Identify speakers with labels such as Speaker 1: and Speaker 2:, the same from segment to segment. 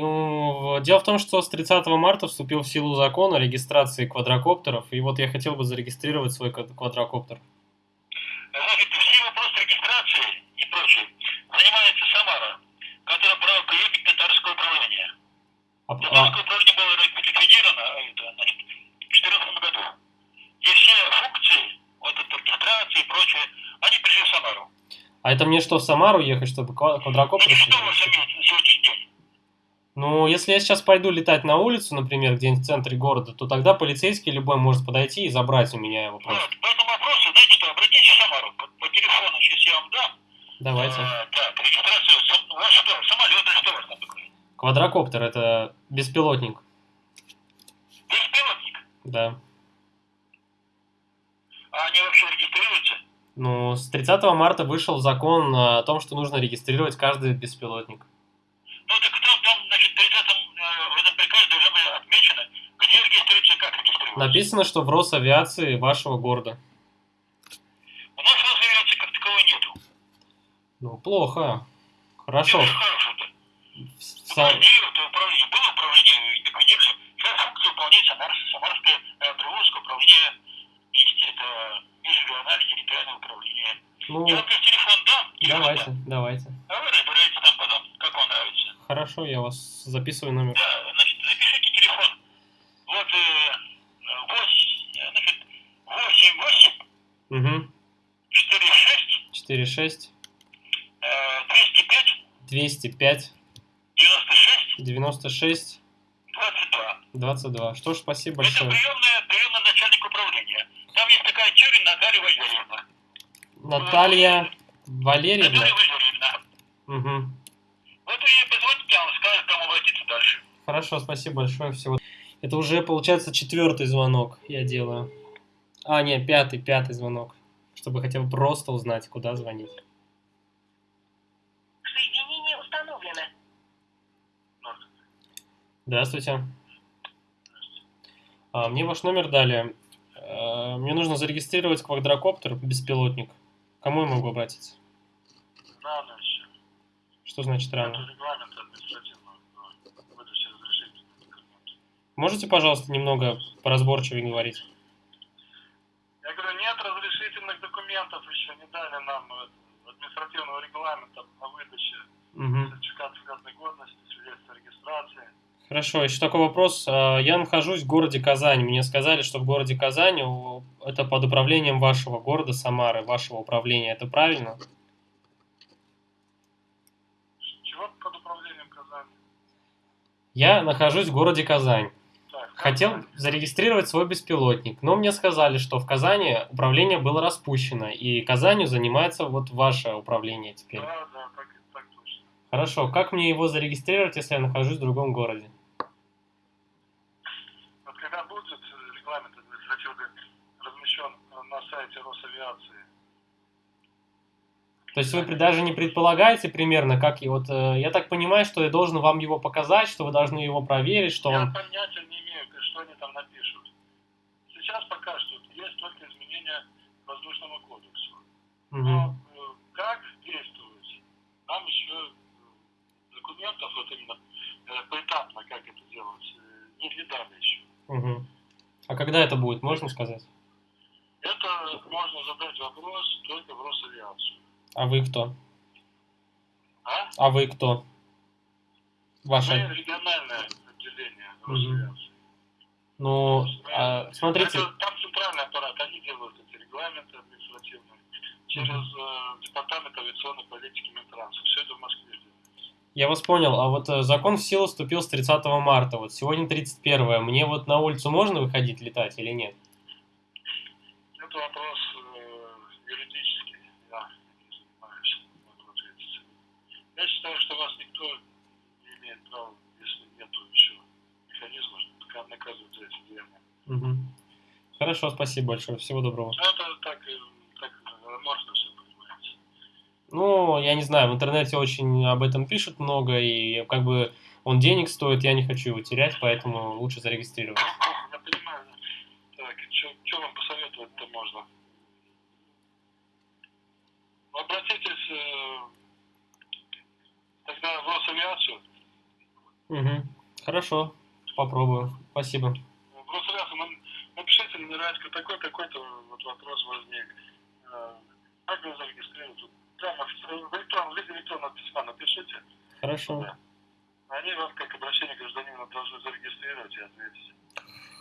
Speaker 1: Ну, Дело в том, что с 30 марта вступил в силу закон о регистрации квадрокоптеров, и вот я хотел бы зарегистрировать свой квад- квадрокоптер.
Speaker 2: Значит, все вопросы регистрации и прочее занимается Самара, которая брала приемник татарского управления.
Speaker 1: А-
Speaker 2: Татарское
Speaker 1: а-
Speaker 2: управление было ликвидировано это, значит, в 2014 году. И все функции, вот эта регистрация и прочее, они пришли в Самару.
Speaker 1: а это мне что, в Самару ехать, чтобы ква- квадрокоптер?
Speaker 2: Значит, что вы
Speaker 1: зарегистрировать? Ну, если я сейчас пойду летать на улицу, например, где-нибудь в центре города, то тогда полицейский любой может подойти и забрать у меня его просто.
Speaker 2: Вот, по этому вопросу, знаете что, обратитесь в Самару по, по телефону, сейчас я вам дам.
Speaker 1: Давайте.
Speaker 2: А, так, регистрацию, у вас что, самолет или что у вас там такое?
Speaker 1: Квадрокоптер это беспилотник.
Speaker 2: Беспилотник.
Speaker 1: Да.
Speaker 2: А они вообще регистрируются?
Speaker 1: Ну, с 30 марта вышел закон о том, что нужно регистрировать каждый беспилотник.
Speaker 2: Ну так там, там значит, в 30 э, в этом приказе должно быть отмечено, где регистрируется и как регистрируется.
Speaker 1: Написано, что в Росавиации вашего города.
Speaker 2: У нас Росавиации как таковой нету.
Speaker 1: Ну, плохо. Хорошо.
Speaker 2: Дело хорошее-то.
Speaker 1: В
Speaker 2: У
Speaker 1: Са-
Speaker 2: нас было управление, было управление, ликвидировали. Сейчас функции выполняет Самарское, Самарское э, Приволжское управление министерства межрегиональное территориальное управление.
Speaker 1: Ну,
Speaker 2: Я вам телефон дам,
Speaker 1: давайте, давайте.
Speaker 2: а вы разбираетесь там потом, как вам нравится.
Speaker 1: Хорошо, я вас записываю номер.
Speaker 2: Да, значит, запишите телефон. Вот, э, 8, значит, 8, 8,
Speaker 1: Угу.
Speaker 2: 4, 6,
Speaker 1: 46
Speaker 2: э, 205,
Speaker 1: 205
Speaker 2: 96,
Speaker 1: 96
Speaker 2: 22.
Speaker 1: 22. Что ж, спасибо
Speaker 2: Это
Speaker 1: большое.
Speaker 2: приемная, приемная начальник управления. Там есть такая Тюрин Наталья Валерьевна.
Speaker 1: Наталья Валерьевна.
Speaker 2: Наталья Валерьевна.
Speaker 1: Угу.
Speaker 2: Вот вы ей позвоните, она скажет, к кому обратиться дальше.
Speaker 1: Хорошо, спасибо большое. Всего. Это уже, получается, четвертый звонок я делаю. А, нет, пятый, пятый звонок. Чтобы хотя бы просто узнать, куда звонить.
Speaker 3: Соединение установлено.
Speaker 1: Здравствуйте. А, мне ваш номер дали. Э, Мне нужно зарегистрировать квадрокоптер, беспилотник. Кому я могу обратиться?
Speaker 2: Рано еще.
Speaker 1: Что значит рано? Можете, пожалуйста, немного поразборчивее говорить?
Speaker 2: Я говорю, нет разрешительных документов еще не дали нам э, административного регламента на выдаче
Speaker 1: Угу.
Speaker 2: сертификата связанной годности, свидетельства о регистрации.
Speaker 1: Хорошо, еще такой вопрос. А, Я нахожусь в городе Казань. Мне сказали, что в городе Казань это под управлением вашего города Самары, вашего управления. Это правильно?
Speaker 2: Чего под управлением Казани?
Speaker 1: Я нахожусь в городе Казань.
Speaker 2: Так,
Speaker 1: Хотел зарегистрировать свой беспилотник, но мне сказали, что в Казани управление было распущено, и Казанью занимается вот ваше управление теперь.
Speaker 2: Да, да, так, так точно.
Speaker 1: Хорошо, как мне его зарегистрировать, если я нахожусь в другом городе?
Speaker 2: Вот когда будет э, регламент административный размещен на сайте Росавиации,
Speaker 1: То есть вы даже не предполагаете примерно, как и вот э, я так понимаю, что я должен вам его показать, что вы должны его проверить, что
Speaker 2: я
Speaker 1: он.
Speaker 2: понятия не имею, что они там напишут. Сейчас пока что есть только изменения к воздушному кодексу.
Speaker 1: Мгм.
Speaker 2: Но э, как действовать, нам еще э, документов, вот именно поэтапно, как это делать, не, не дали еще.
Speaker 1: Мгм. А когда это будет, можно сказать?
Speaker 2: Можно задать вопрос только в Росавиацию.
Speaker 1: А вы кто?
Speaker 2: А?
Speaker 1: А вы кто?
Speaker 2: Мы
Speaker 1: Ваше.
Speaker 2: региональное отделение. Росавиации.
Speaker 1: Ну, а, смотрите,
Speaker 2: Это, там центральный аппарат, они делают эти регламенты административные через э, департамент авиационной политики Минтранса. Все это в Москве
Speaker 1: я вас понял, а вот э, закон в силу вступил с 30 марта, вот сегодня 31 Мне вот на улицу можно выходить летать или нет?
Speaker 2: Это вопрос э, юридический, я не занимаюсь, могу ответить. Я считаю, что вас никто не имеет права, если нет еще механизма, нака- наказывать за эти деяния.
Speaker 1: Мгм. Хорошо, спасибо большое, всего доброго.
Speaker 2: Но это так, э, так аморфно все понимаете.
Speaker 1: Ну, я не знаю, в интернете очень об этом пишут много, и как бы он денег стоит, я не хочу его терять, поэтому лучше зарегистрировать.
Speaker 2: Что вам посоветовать-то можно? Обратитесь э, тогда в Росавиацию,
Speaker 1: Угу. Хорошо, попробую. Спасибо.
Speaker 2: Раз нам- напишите мне Радька, такой такой-то вот вопрос возник. Э, Как вы зарегистрировали? Тут Прямо в в электронном виде электронного письма напишите.
Speaker 1: Хорошо.
Speaker 2: Они вас как обращение гражданина должны зарегистрировать и ответить.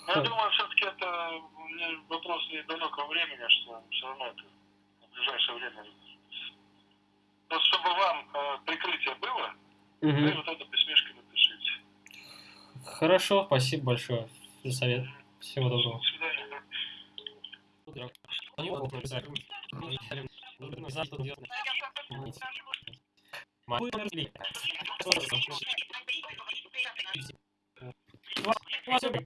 Speaker 2: Но я
Speaker 1: Хм.
Speaker 2: думаю, все-таки это не вопрос недалекого времени, что все равно это в ближайшее время. Просто чтобы вам э, прикрытие было, вы
Speaker 1: Угу.
Speaker 2: вот это письмишко напишите.
Speaker 1: Хорошо, спасибо большое за совет. Всего доброго.
Speaker 2: До свидания.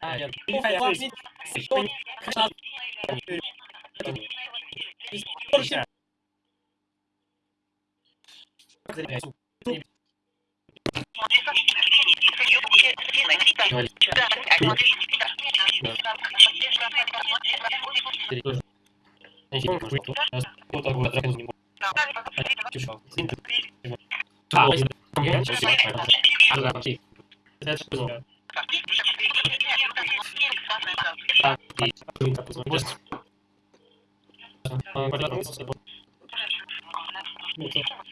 Speaker 1: А, нет. Я не